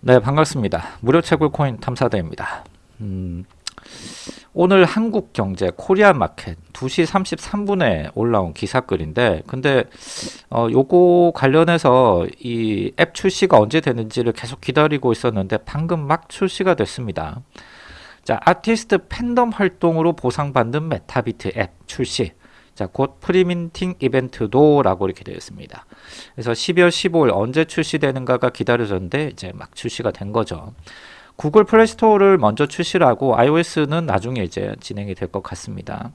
네 반갑습니다. 무료 채굴 코인 탐사대입니다. 음, 오늘 한국 경제 Korea Market 2시 33분에 올라온 기사글인데 근데 어, 요거 관련해서 이 앱 출시가 언제 되는지를 계속 기다리고 있었는데 방금 막 출시가 됐습니다. 자 아티스트 팬덤 활동으로 보상받는 MetaBeat 앱 출시 자, 곧 free minting 이벤트도 라고 이렇게 되어 있습니다. 그래서 12월 15일 언제 출시되는가가 기다려졌는데 이제 막 출시가 된 거죠. Google Play Store를 먼저 출시를 하고 iOS는 나중에 이제 진행이 될 것 같습니다.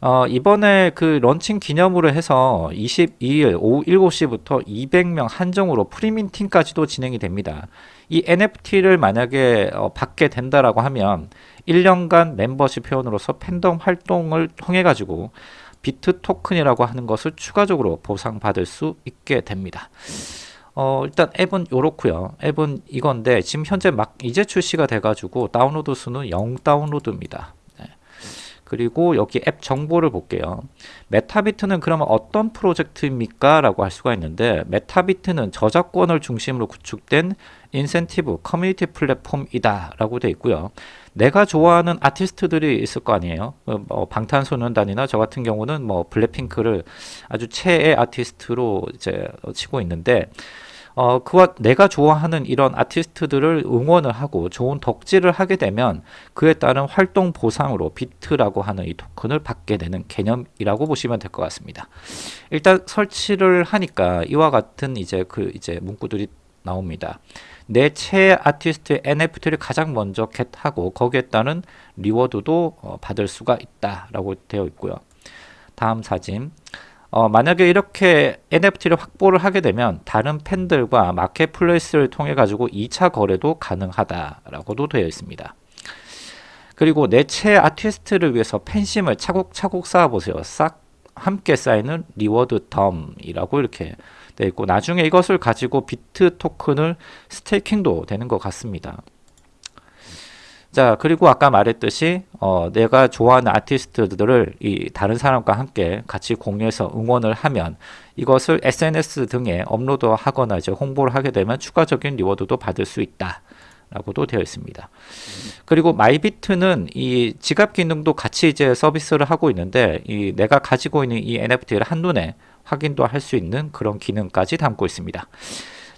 어, 이번에 그 런칭 기념으로 해서 22일 오후 7시부터 200명 한정으로 free minting까지도 진행이 됩니다. 이 NFT를 만약에 어, 받게 된다라고 하면 1년간 멤버십 회원으로서 팬덤 활동을 통해 가지고 비트 토큰이라고 하는 것을 추가적으로 보상받을 수 있게 됩니다. 어, 일단 앱은 요렇고요. 앱은 이건데 지금 현재 막 이제 출시가 돼 가지고 다운로드 수는 0 다운로드입니다. 그리고 여기 앱 정보를 볼게요. MetaBeat는 그러면 어떤 프로젝트입니까? 라고 할 수가 있는데 MetaBeat는 저작권을 중심으로 구축된 인센티브 커뮤니티 플랫폼이다 라고 되어 있고요. 내가 좋아하는 아티스트들이 있을 거 아니에요. 어, 뭐 방탄소년단이나 저 같은 경우는 뭐 블랙핑크를 아주 최애 아티스트로 이제 치고 있는데 어, 그와 내가 좋아하는 이런 아티스트들을 응원을 하고 좋은 덕질을 하게 되면 그에 따른 활동 보상으로 비트라고 하는 이 토큰을 받게 되는 개념이라고 보시면 될 것 같습니다. 일단 설치를 하니까 이와 같은 이제 그 이제 문구들이 나옵니다. 내 최애 아티스트의 NFT를 가장 먼저 get하고 거기에 따른 reward도 어, 받을 수가 있다라고 되어 있고요. 다음 사진. 어, 만약에 이렇게 NFT를 확보를 하게 되면 다른 팬들과 marketplace를 통해 가지고 2차 거래도 가능하다라고도 되어 있습니다. 그리고 내 최애 아티스트를 위해서 팬심을 차곡차곡 쌓아보세요. 싹 함께 쌓이는 reward 덤이라고 이렇게 되어 있고 나중에 이것을 가지고 비트 토큰을 staking도 되는 것 같습니다. 자 그리고 아까 말했듯이 어, 내가 좋아하는 아티스트들을 이 다른 사람과 함께 같이 공유해서 응원을 하면 이것을 SNS 등에 업로드하거나 이제 홍보를 하게 되면 추가적인 reward도 받을 수 있다. 라고도 되어 있습니다. 그리고 마이비트는 이 지갑 기능도 같이 이제 서비스를 하고 있는데 이 내가 가지고 있는 이 NFT를 한눈에 확인도 할 수 있는 그런 기능까지 담고 있습니다.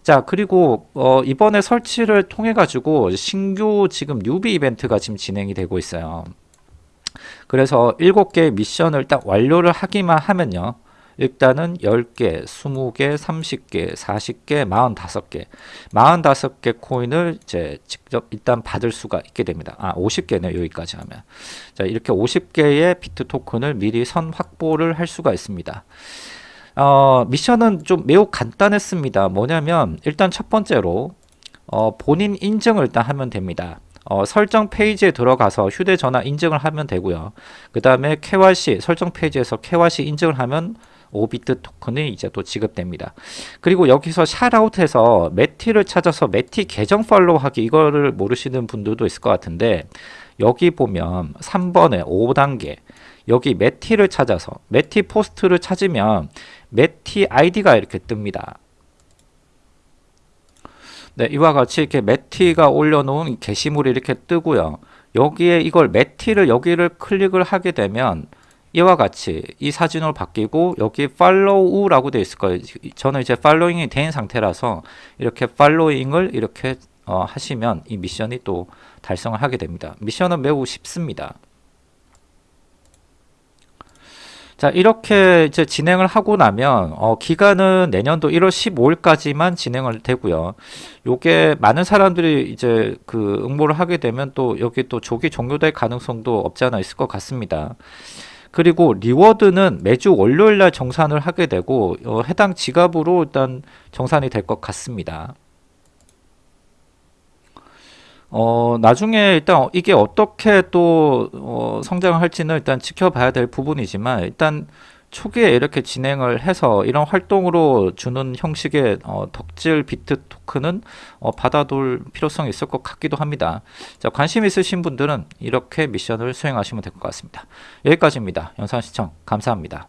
자 그리고 어, 이번에 설치를 통해 가지고 신규 지금 뉴비 이벤트가 지금 진행이 되고 있어요. 그래서 7개의 미션을 딱 완료를 하기만 하면요. 일단은 10개, 20개, 30개, 40개, 45개. 45개 코인을 이제 직접 일단 받을 수가 있게 됩니다. 아 50개네 여기까지 하면. 자 이렇게 50개의 비트 토큰을 미리 선 확보를 할 수가 있습니다 어, 미션은 좀 매우 간단했습니다. 뭐냐면 일단 첫 번째로 어, 본인 인증을 일단 하면 됩니다. 어, 설정 페이지에 들어가서 휴대전화 인증을 하면 되고요. 그 다음에 KYC 설정 페이지에서 KYC 인증을 하면 5비트 토큰이 이제 또 지급됩니다. 그리고 여기서 shout out해서 메티를 찾아서 메티 계정 follow하기 이거를 모르시는 분들도 있을 것 같은데 여기 보면 3번에 5단계 여기 메티를 찾아서 메티 post를 찾으면 메티 아이디가 이렇게 뜹니다. 네, 이와 같이 이렇게 메티가 올려놓은 게시물이 이렇게 뜨고요. 여기에 이걸 메티를 여기를 클릭을 하게 되면 이와 같이 이 사진으로 바뀌고 여기 follow라고 되어 있을 거예요. 저는 이제 following이 된 상태라서 이렇게 following을 이렇게 어, 하시면 이 미션이 또 달성을 하게 됩니다. 미션은 매우 쉽습니다. 자 이렇게 이제 진행을 하고 나면 어, 기간은 내년도 1월 15일까지만 진행을 되고요. 요게 많은 사람들이 이제 그 응모를 하게 되면 또 여기 또 조기 종료될 가능성도 없지 않아 있을 것 같습니다. 그리고 reward는 매주 월요일 날 정산을 하게 되고 어, 해당 지갑으로 일단 정산이 될 것 같습니다. 어, 나중에 일단 이게 어떻게 또 어, 성장을 할지는 일단 지켜봐야 될 부분이지만 일단 초기에 이렇게 진행을 해서 이런 활동으로 주는 형식의 어, 덕질 비트 토큰은 어, 받아둘 필요성이 있을 것 같기도 합니다. 자, 관심 있으신 분들은 이렇게 미션을 수행하시면 될 것 같습니다. 여기까지입니다. 영상 시청 감사합니다.